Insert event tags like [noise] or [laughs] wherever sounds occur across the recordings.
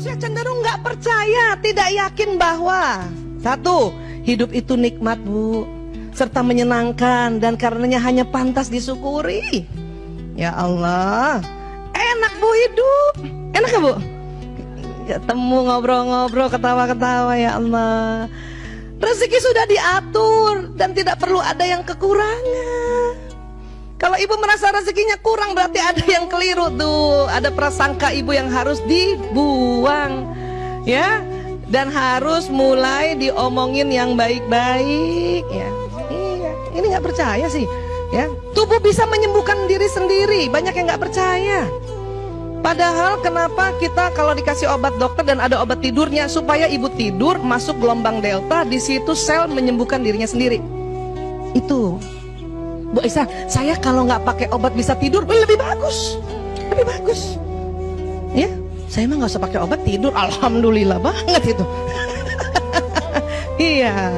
Manusia cenderung nggak percaya, tidak yakin bahwa satu, hidup itu nikmat bu, serta menyenangkan dan karenanya hanya pantas disyukuri. Ya Allah, enak bu hidup, enak gak bu? Ketemu ngobrol-ngobrol, ketawa-ketawa ya Allah. Rezeki sudah diatur dan tidak perlu ada yang kekurangan. Kalau ibu merasa rezekinya kurang berarti ada yang keliru tuh. Ada prasangka ibu yang harus dibuang. Ya. Dan harus mulai diomongin yang baik-baik ya. Iya, ini nggak percaya sih. Ya, tubuh bisa menyembuhkan diri sendiri. Banyak yang nggak percaya. Padahal kenapa kita kalau dikasih obat dokter dan ada obat tidurnya supaya ibu tidur masuk gelombang delta di situ sel menyembuhkan dirinya sendiri. Itu Bu Isa, saya kalau nggak pakai obat bisa tidur lebih bagus, lebih bagus. Ya, saya mah nggak usah pakai obat tidur, alhamdulillah banget itu. [laughs] iya,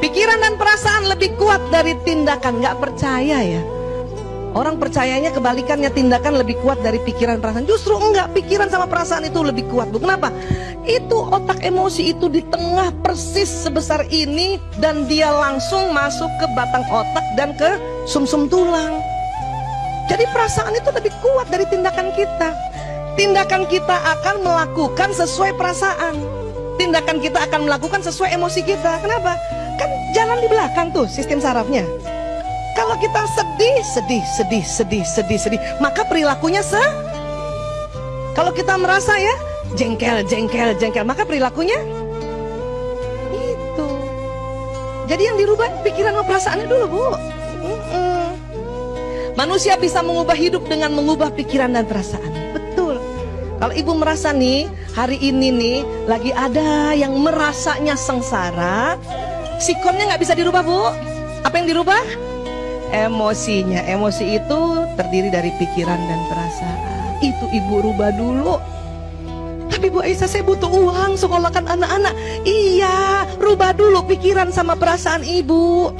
pikiran dan perasaan lebih kuat dari tindakan, nggak percaya ya. Orang percayanya kebalikannya tindakan lebih kuat dari pikiran perasaan. Justru enggak, pikiran sama perasaan itu lebih kuat. Bu, kenapa? Itu otak emosi itu di tengah persis sebesar ini dan dia langsung masuk ke batang otak dan ke sumsum -sum tulang. Jadi perasaan itu lebih kuat dari tindakan kita. Tindakan kita akan melakukan sesuai perasaan. Tindakan kita akan melakukan sesuai emosi kita. Kenapa? Kan jalan di belakang tuh sistem sarafnya. Kalau kita sedih, sedih, sedih, sedih, sedih, sedih, maka perilakunya se. Kalau kita merasa ya jengkel, jengkel, jengkel, maka perilakunya itu. Jadi yang dirubah pikiran dan perasaannya dulu, Bu. Manusia bisa mengubah hidup dengan mengubah pikiran dan perasaan. Betul. Kalau ibu merasa nih, hari ini nih, lagi ada yang merasanya sengsara, sikonnya nggak bisa dirubah, Bu. Apa yang dirubah? Emosinya emosi itu terdiri dari pikiran dan perasaan. Itu ibu rubah dulu. Tapi Bu Aisyah saya butuh uang sekolahkan anak-anak. Iya rubah dulu pikiran sama perasaan ibu.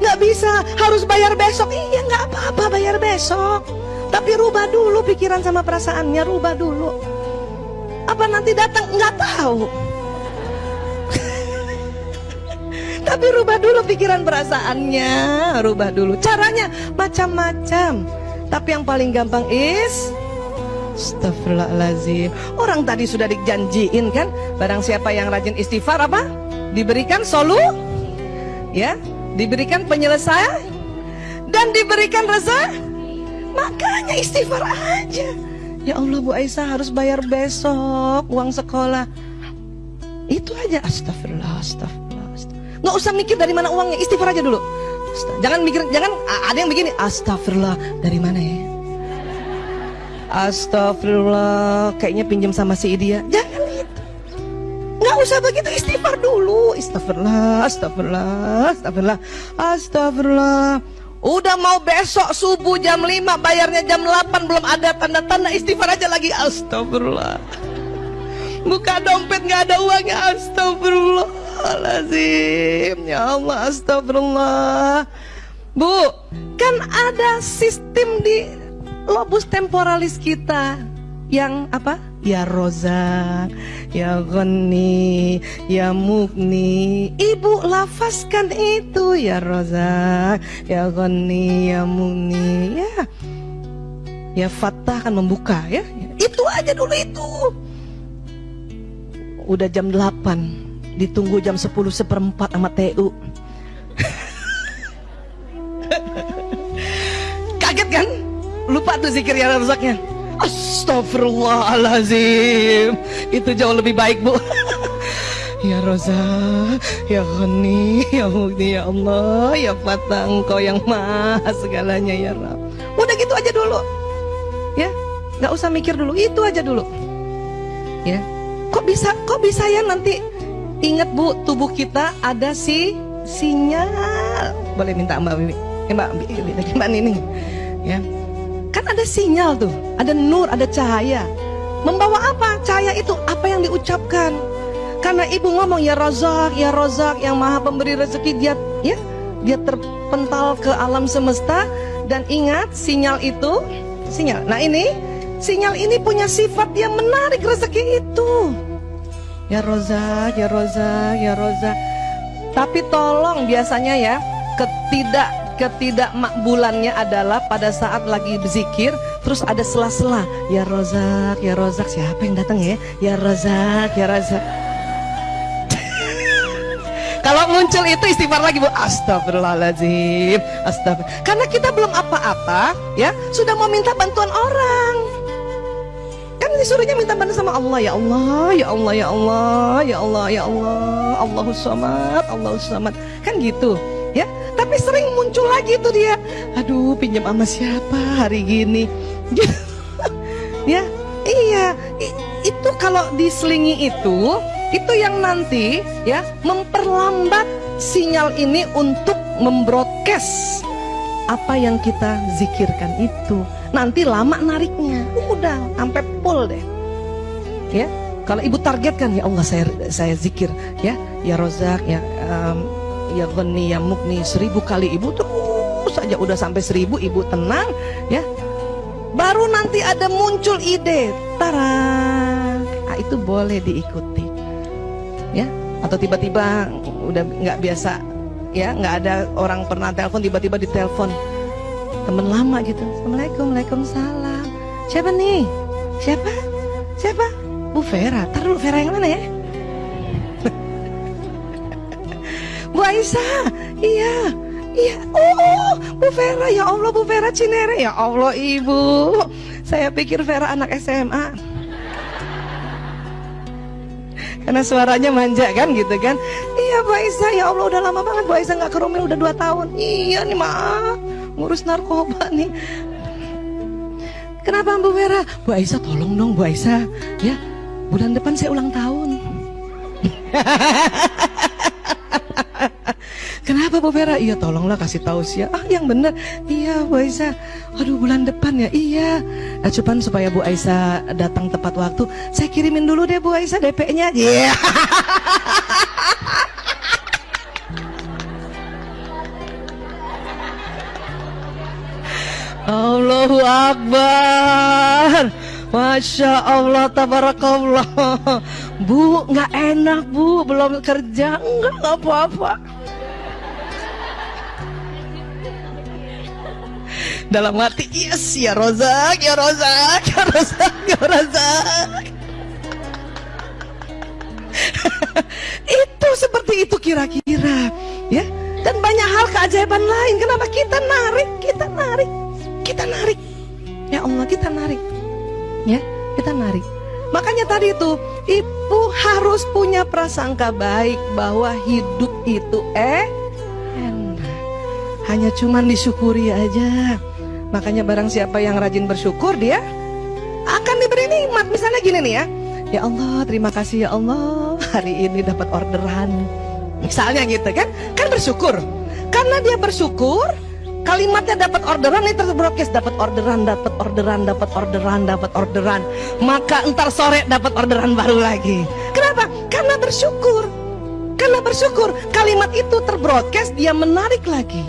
Nggak bisa harus bayar besok. Iya nggak apa-apa bayar besok. Tapi rubah dulu pikiran sama perasaannya rubah dulu. Apa nanti datang? Nggak tahu tapi rubah dulu pikiran perasaannya, rubah dulu. Caranya macam-macam. Tapi yang paling gampang is Astagfirullahaladzim Orang tadi sudah dijanjiin kan Barang siapa yang rajin istighfar apa? Diberikan solu Ya Diberikan penyelesaian Dan diberikan reza Makanya istighfar aja Ya Allah Bu Aisyah harus bayar besok Uang sekolah Itu aja Astagfirullah Astagfirullah nggak usah mikir dari mana uangnya istighfar aja dulu. Jangan mikir jangan ada yang begini astagfirullah dari mana ya? Astagfirullah kayaknya pinjam sama si dia jangan gitu. Nggak usah begitu istighfar dulu. Astagfirullah astagfirullah astagfirullah astagfirullah Udah mau besok subuh jam 5 bayarnya jam 8 belum ada tanda-tanda istighfar aja lagi. Astagfirullah Buka dompet nggak ada uangnya astagfirullah Astagfirullahaladzim. Ya Allah astagfirullah. Bu Kan ada sistem di Lobus temporalis kita Yang apa? Ya Rozak Ya Ghani Ya Mugni Ibu lafazkan itu Ya Rozak Ya Ghani Ya Mugni Ya Ya Fatah kan membuka ya. Itu aja dulu itu. Udah jam 8 ditunggu jam 10 seperempat sama TU kaget kan? Lupa tuh zikir ya rusaknya Astagfirullahalazim itu jauh lebih baik bu. [laughs] Ya Roza, Ya Ghani, Ya Mukti, Ya Allah, Ya Fatah Engkau yang maha segalanya Ya Rab. Udah gitu aja dulu. Ya, nggak usah mikir dulu, itu aja dulu. Ya, kok bisa, kok bisa ya nanti Ingat Bu, tubuh kita ada si sinyal. Boleh minta Mbak Bibi? Eh, Mbak Mbak Nining. Ya. Kan ada sinyal tuh, ada nur, ada cahaya. Membawa apa? Cahaya itu apa yang diucapkan. Karena ibu ngomong ya Razak, ya Razak yang maha pemberi rezeki dia ya dia terpental ke alam semesta dan ingat sinyal itu sinyal. Nah ini sinyal ini punya sifat yang menarik rezeki itu. Ya Roza, ya Roza, ya Roza. Tapi tolong biasanya ya, ketidak ketidakmakbulannya adalah pada saat lagi berzikir terus ada sela-sela. Ya Rozak ya Rozak siapa yang datang ya? Ya Rozak ya Rozak [laughs] kalau muncul itu istighfar lagi bu. Astagfirullahaladzim Astagfirullah karena kita belum apa-apa ya sudah mau minta bantuan orang kan disuruhnya minta bantuan sama Allah. Ya Allah ya Allah ya Allah ya Allah ya Allah. Allahus samad Allahus samad. Kan gitu ya. Tapi sering muncul lagi tuh dia. Aduh pinjam sama siapa hari gini? [laughs] Ya iya. Itu kalau diselingi itu itu yang nanti ya memperlambat sinyal ini untuk membroadcast apa yang kita zikirkan itu nanti lama nariknya. Udah sampai full deh. Ya kalau ibu targetkan ya Allah saya saya zikir ya. Ya Rozak ya um, ya Ghani ya Mukni seribu kali ibu terus saja udah sampai seribu ibu tenang ya. Baru nanti ada muncul ide tara. Nah, itu boleh diikuti ya. Atau tiba-tiba udah nggak biasa ya. Nggak ada orang pernah telepon tiba-tiba ditelepon temen lama gitu. Assalamualaikum waalaikumsalam. Siapa nih? Siapa? Siapa? Bu Vera. Taruh Vera yang mana ya? [laughs] Bu Aisyah, iya, iya, oh, Bu Vera, ya Allah Bu Vera Cinere, ya Allah Ibu, saya pikir Vera anak SMA, [laughs] karena suaranya manja kan gitu kan, iya Bu Aisyah, ya Allah udah lama banget Bu Aisyah nggak ke Romel udah dua tahun, iya nih maaf, ngurus narkoba nih, Kenapa Bu Vera? Bu Aisyah tolong dong Bu Aisyah Ya bulan depan saya ulang tahun [laughs] Kenapa Bu Vera? Iya tolonglah kasih tahu sih Ah yang benar. Iya Bu Aisyah. Aduh bulan depan ya. Iya. Nah, cuman supaya Bu Aisyah datang tepat waktu, saya kirimin dulu deh Bu Aisyah DP-nya. Iya. Yeah. [laughs] Allahu Akbar. Masya Allah, tabarakallah. Bu, nggak enak bu, belum kerja, enggak, nggak apa-apa. dalam hati yes ya Rozak ya Rozak ya Rozak ya Rozak. [laughs] Itu seperti itu kira-kira ya. Dan banyak hal keajaiban lain. Kenapa kita narik? Kita narik kita narik ya Allah kita narik ya kita narik makanya tadi itu ibu harus punya prasangka baik bahwa hidup itu eh enak hanya cuman disyukuri aja Makanya barang siapa yang rajin bersyukur dia akan diberi nikmat. Misalnya gini nih ya. Ya Allah, terima kasih ya Allah. Hari ini dapat orderan. Misalnya gitu kan. Kan bersyukur. Karena dia bersyukur, kalimatnya dapat orderan ini terbrokes dapat orderan, dapat orderan, dapat orderan, dapat orderan. Maka entar sore dapat orderan baru lagi. Kenapa? Karena bersyukur. Karena bersyukur, kalimat itu terbroadcast dia menarik lagi.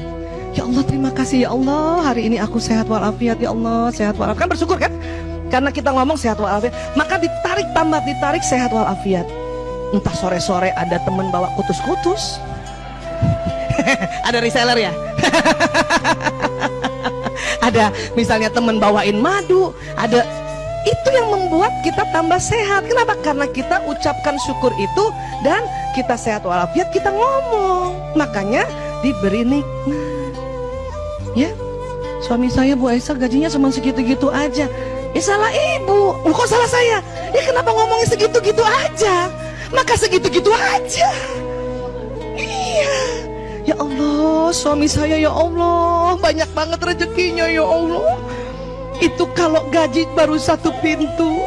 Ya Allah terima kasih ya Allah hari ini aku sehat walafiat ya Allah sehat walafiat kan bersyukur kan karena kita ngomong sehat walafiat maka ditarik tambah ditarik sehat walafiat entah sore-sore ada temen bawa kutus-kutus [laughs] ada reseller ya? [laughs] Ada misalnya temen bawain madu ada. Itu yang membuat kita tambah sehat. Kenapa? Karena kita ucapkan syukur itu dan kita sehat walafiat kita ngomong. Makanya diberi nikmat. Ya. Suami saya Bu Aisyah gajinya cuma segitu-gitu aja. Ya salah ibu. Kok salah saya? Ya kenapa ngomongnya segitu-gitu aja? Maka segitu-gitu aja ya Allah suami saya ya Allah banyak banget rezekinya ya Allah itu kalau gaji baru satu pintu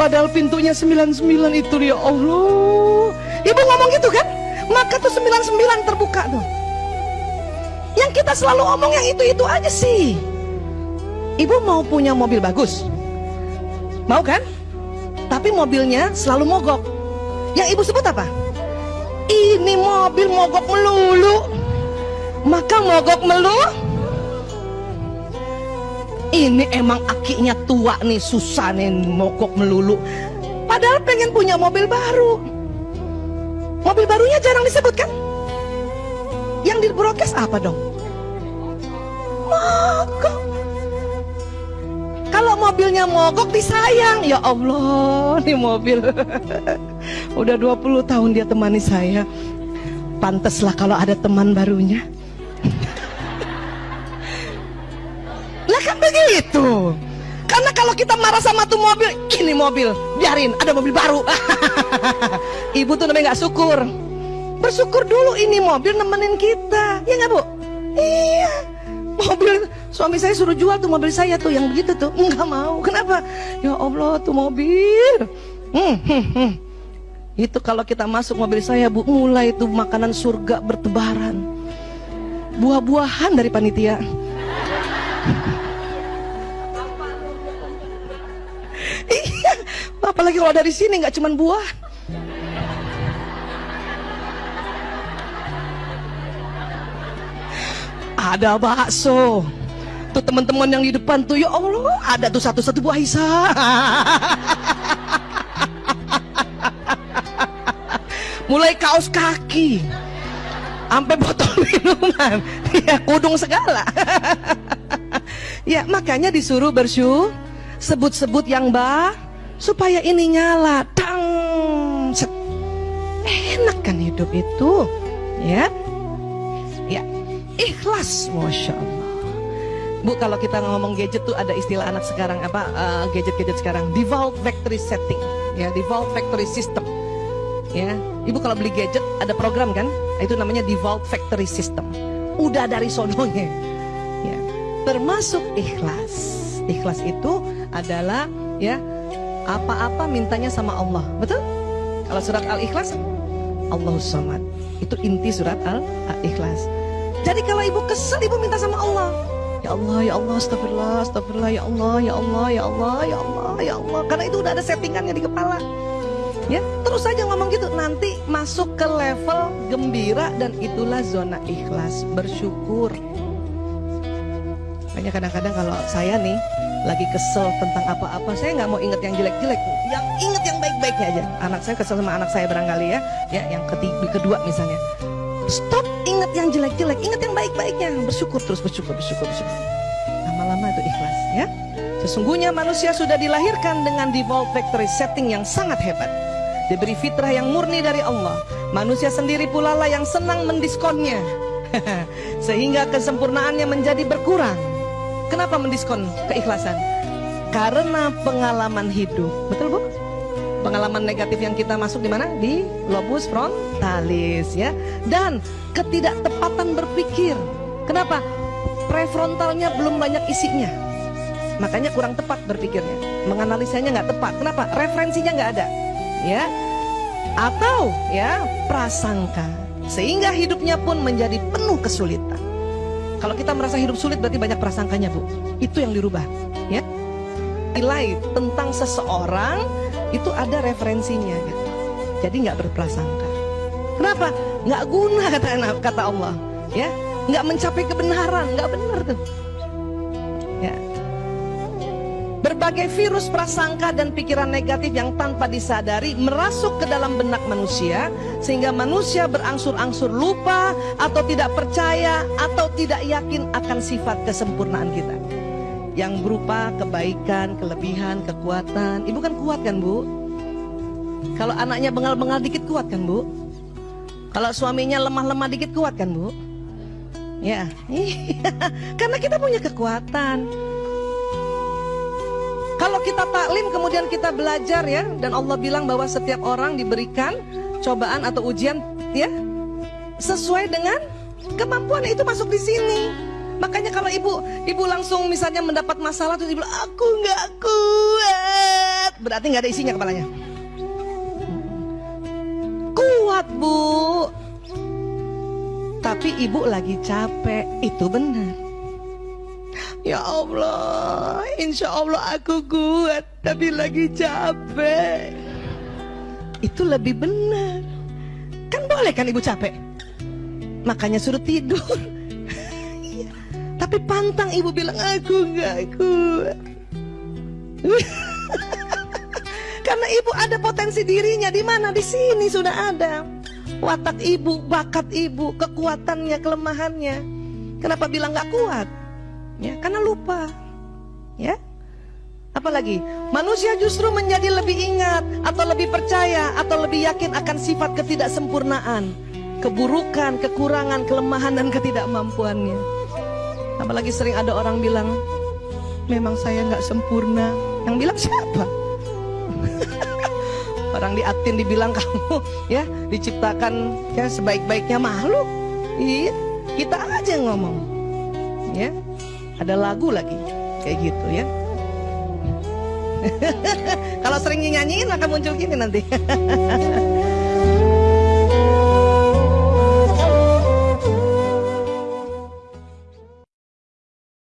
padahal pintunya 99 itu ya Allah ibu ngomong gitu kan maka tuh 99 terbuka tuh yang kita selalu ngomong yang itu-itu aja sih. Ibu mau punya mobil bagus? Mau kan? Tapi mobilnya selalu mogok. Yang ibu sebut apa? Ini mobil mogok melulu. Maka mogok melulu. Ini emang akinya tua nih, susah nih mogok melulu. Padahal pengen punya mobil baru. Mobil barunya jarang disebutkan. Yang di broadcast apa dong? Mogok. Kalau mobilnya mogok disayang, ya Allah, nih mobil. [laughs] Udah 20 tahun dia temani saya. Panteslah kalau ada teman barunya. [laughs] lah kan begitu. Karena kalau kita marah sama tuh mobil, ini mobil, biarin ada mobil baru. [laughs] Ibu tuh namanya nggak syukur. Bersyukur dulu ini mobil nemenin kita, ya nggak bu? Iya, mobil Suami saya suruh jual tuh mobil saya tuh yang begitu tuh. Enggak mau. Kenapa? Ya Allah tuh mobil. Hmm, hmm, hmm. Itu kalau kita masuk mobil saya bu, mulai tuh makanan surga bertebaran. Buah-buahan dari panitia. [laughs] iya, apalagi kalau dari sini nggak cuma buah. Ada bakso tuh teman-teman yang di depan tuh ya Allah ada tuh satu-satu buah Isa [laughs] mulai kaos kaki. Sampai botol [laughs] minuman. Ya kudung segala. [laughs] Ya makanya disuruh bersyukur sebut-sebut yang bah supaya ini nyala. Tang! Set. enak kan hidup itu. Ya. Ya. Ikhlas masya Allah. Bu kalau kita ngomong gadget tuh ada istilah anak sekarang apa? Uh, gadget-gadget uh, sekarang. Default factory setting. Ya default factory system ya. Ibu kalau beli gadget ada program kan? Itu namanya default factory system. Udah dari sononya. Ya. Termasuk ikhlas. Ikhlas itu adalah ya apa-apa mintanya sama Allah. Betul? Kalau surat al-ikhlas Allah samad. Itu inti surat al-ikhlas. Jadi kalau ibu kesel ibu minta sama Allah. Ya Allah, ya Allah, astagfirullah, astagfirullah, ya Allah, ya Allah, ya Allah, ya Allah, ya Allah. Karena itu udah ada settingannya di kepala. Terus saja ngomong gitu. Nanti masuk ke level gembira dan itulah zona ikhlas, bersyukur. Makanya kadang-kadang kalau saya nih lagi kesel tentang apa-apa, saya nggak mau inget yang jelek-jelek, yang inget yang baik-baiknya aja. Anak saya kesel sama anak saya barangkali ya, ya yang ketiga, kedua misalnya. Stop ingat yang jelek-jelek, ingat yang baik-baiknya. Bersyukur terus, bersyukur, bersyukur, bersyukur. Lama-lama itu ikhlas ya. Sesungguhnya manusia sudah dilahirkan dengan default factory setting yang sangat hebat. Diberi fitrah yang murni dari Allah. Manusia sendiri pula lah yang senang mendiskonnya. [laughs] Sehingga kesempurnaannya menjadi berkurang. Kenapa mendiskon keikhlasan? Karena pengalaman hidup. Betul Bu? pengalaman negatif yang kita masuk di mana? Di lobus frontalis ya. Dan ketidaktepatan berpikir. Kenapa? Prefrontalnya belum banyak isinya. Makanya kurang tepat berpikirnya. Menganalisanya nggak tepat. Kenapa? Referensinya nggak ada. Ya. Atau ya prasangka. Sehingga hidupnya pun menjadi penuh kesulitan. Kalau kita merasa hidup sulit berarti banyak prasangkanya, Bu. Itu yang dirubah, ya. Nilai tentang seseorang itu ada referensinya gitu. Jadi nggak berprasangka. Kenapa? Nggak guna [laughs] kata kata Allah, ya. Nggak mencapai kebenaran, nggak benar tuh. Berbagai virus prasangka dan pikiran negatif yang tanpa disadari merasuk ke dalam benak manusia sehingga manusia berangsur-angsur lupa atau tidak percaya atau tidak yakin akan sifat kesempurnaan kita yang berupa kebaikan, kelebihan, kekuatan. Ibu kan kuat kan bu? Kalau anaknya bengal-bengal dikit kuat kan bu? Kalau suaminya lemah-lemah dikit kuat kan bu? Ya, [laughs] karena kita punya kekuatan. Kalau kita taklim kemudian kita belajar ya dan Allah bilang bahwa setiap orang diberikan cobaan atau ujian ya sesuai dengan kemampuan itu masuk di sini. Makanya kalau ibu ibu langsung misalnya mendapat masalah terus ibu aku nggak kuat, berarti nggak ada isinya kepalanya. Kuat bu, tapi ibu lagi capek, itu benar. Ya Allah, insya Allah aku kuat, tapi lagi capek. Itu lebih benar. Kan boleh kan ibu capek? Makanya suruh tidur. [laughs] Tapi pantang ibu bilang aku nggak kuat. [laughs] Karena ibu ada potensi dirinya di mana di sini sudah ada watak ibu, bakat ibu, kekuatannya, kelemahannya. Kenapa bilang nggak kuat? Ya, karena lupa. Ya. Apalagi manusia justru menjadi lebih ingat atau lebih percaya atau lebih yakin akan sifat ketidaksempurnaan, keburukan, kekurangan, kelemahan dan ketidakmampuannya. Apalagi sering ada orang bilang, memang saya nggak sempurna. Yang bilang siapa? [laughs] orang di atin dibilang kamu ya diciptakan ya sebaik-baiknya makhluk. Iya, kita aja ngomong. Ya. Ada lagu lagi kayak gitu ya. [laughs] Kalau sering nyanyiin akan muncul gini nanti. [laughs]